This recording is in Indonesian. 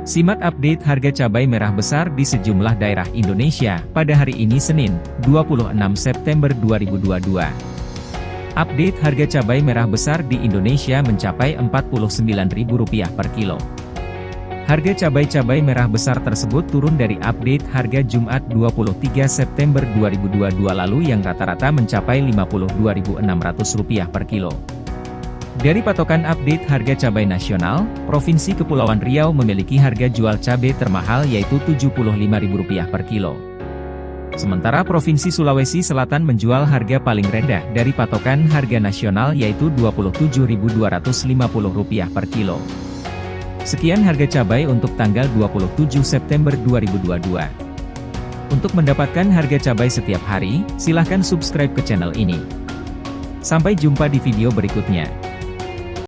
Simak update harga cabai merah besar di sejumlah daerah Indonesia pada hari ini Senin, 26 September 2022. Update harga cabai merah besar di Indonesia mencapai Rp49.000 per kilo. Harga cabai-cabai merah besar tersebut turun dari update harga Jumat 23 September 2022 lalu yang rata-rata mencapai Rp52.600 per kilo. Dari patokan update harga cabai nasional, Provinsi Kepulauan Riau memiliki harga jual cabai termahal yaitu Rp75.000 per kilo. Sementara Provinsi Sulawesi Selatan menjual harga paling rendah dari patokan harga nasional yaitu Rp27.250 per kilo. Sekian harga cabai untuk tanggal 27 September 2022. Untuk mendapatkan harga cabai setiap hari, silahkan subscribe ke channel ini. Sampai jumpa di video berikutnya.